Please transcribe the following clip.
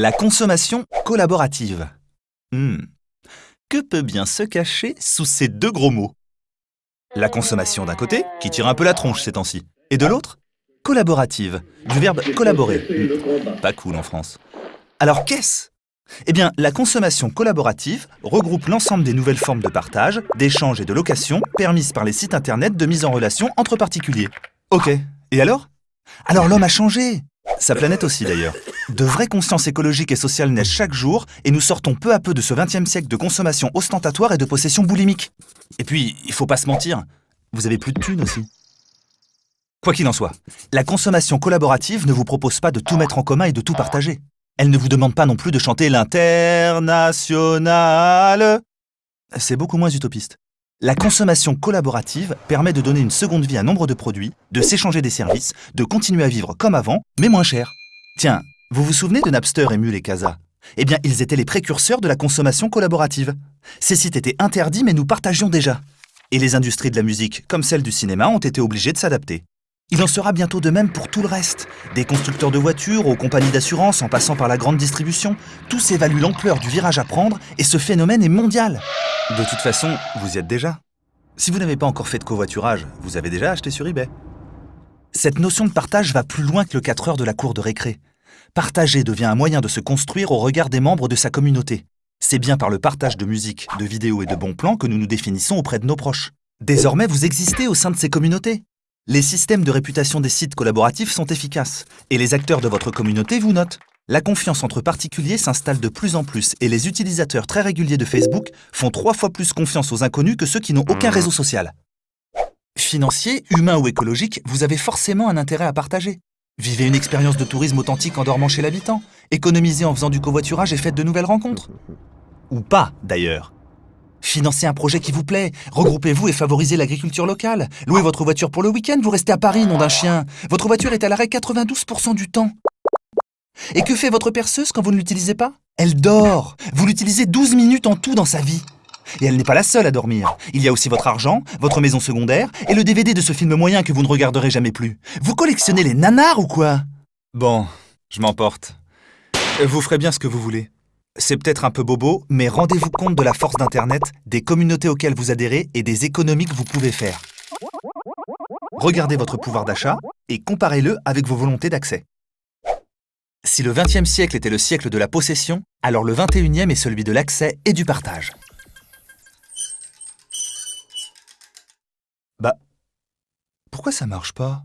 La consommation collaborative. Hmm. Que peut bien se cacher sous ces deux gros mots? La consommation d'un côté, qui tire un peu la tronche ces temps-ci, et de l'autre, collaborative, du verbe collaborer. Hmm. Pas cool en France. Alors qu'est-ce? Eh bien, la consommation collaborative regroupe l'ensemble des nouvelles formes de partage, d'échange et de location permises par les sites internet de mise en relation entre particuliers. Ok, et alors? Alors l'homme a changé Sa planète aussi d'ailleurs. De vraies consciences écologiques et sociales naissent chaque jour et nous sortons peu à peu de ce 20e siècle de consommation ostentatoire et de possession boulimique. Et puis, il faut pas se mentir, vous avez plus de thunes aussi. Quoi qu'il en soit, la consommation collaborative ne vous propose pas de tout mettre en commun et de tout partager. Elle ne vous demande pas non plus de chanter l'international. C'est beaucoup moins utopiste. La consommation collaborative permet de donner une seconde vie à nombre de produits, de s'échanger des services, de continuer à vivre comme avant, mais moins cher. Tiens, vous vous souvenez de Napster, Emule et Casa? Eh bien, ils étaient les précurseurs de la consommation collaborative. Ces sites étaient interdits, mais nous partagions déjà. Et les industries de la musique, comme celles du cinéma, ont été obligées de s'adapter. Il en sera bientôt de même pour tout le reste. Des constructeurs de voitures aux compagnies d'assurance en passant par la grande distribution, tous évaluent l'ampleur du virage à prendre et ce phénomène est mondial. De toute façon, vous y êtes déjà. Si vous n'avez pas encore fait de covoiturage, vous avez déjà acheté sur eBay. Cette notion de partage va plus loin que le 4 heures de la cour de récré. Partager devient un moyen de se construire au regard des membres de sa communauté. C'est bien par le partage de musique, de vidéos et de bons plans que nous nous définissons auprès de nos proches. Désormais, vous existez au sein de ces communautés. Les systèmes de réputation des sites collaboratifs sont efficaces, et les acteurs de votre communauté vous notent. La confiance entre particuliers s'installe de plus en plus et les utilisateurs très réguliers de Facebook font trois fois plus confiance aux inconnus que ceux qui n'ont aucun réseau social. Financier, humain ou écologique, vous avez forcément un intérêt à partager. Vivez une expérience de tourisme authentique en dormant chez l'habitant. Économisez en faisant du covoiturage et faites de nouvelles rencontres. Ou pas, d'ailleurs. Financez un projet qui vous plaît, regroupez-vous et favorisez l'agriculture locale. Louez votre voiture pour le week-end, vous restez à Paris, nom d'un chien. Votre voiture est à l'arrêt 92% du temps. Et que fait votre perceuse quand vous ne l'utilisez pas? Elle dort Vous l'utilisez 12 minutes en tout dans sa vie. Et elle n'est pas la seule à dormir. Il y a aussi votre argent, votre maison secondaire et le DVD de ce film moyen que vous ne regarderez jamais plus. Vous collectionnez les nanars ou quoi? Bon, je m'emporte. Vous ferez bien ce que vous voulez. C'est peut-être un peu bobo, mais rendez-vous compte de la force d'Internet, des communautés auxquelles vous adhérez et des économies que vous pouvez faire. Regardez votre pouvoir d'achat et comparez-le avec vos volontés d'accès. Si le XXe siècle était le siècle de la possession, alors le XXIe est celui de l'accès et du partage. Bah, pourquoi ça marche pas?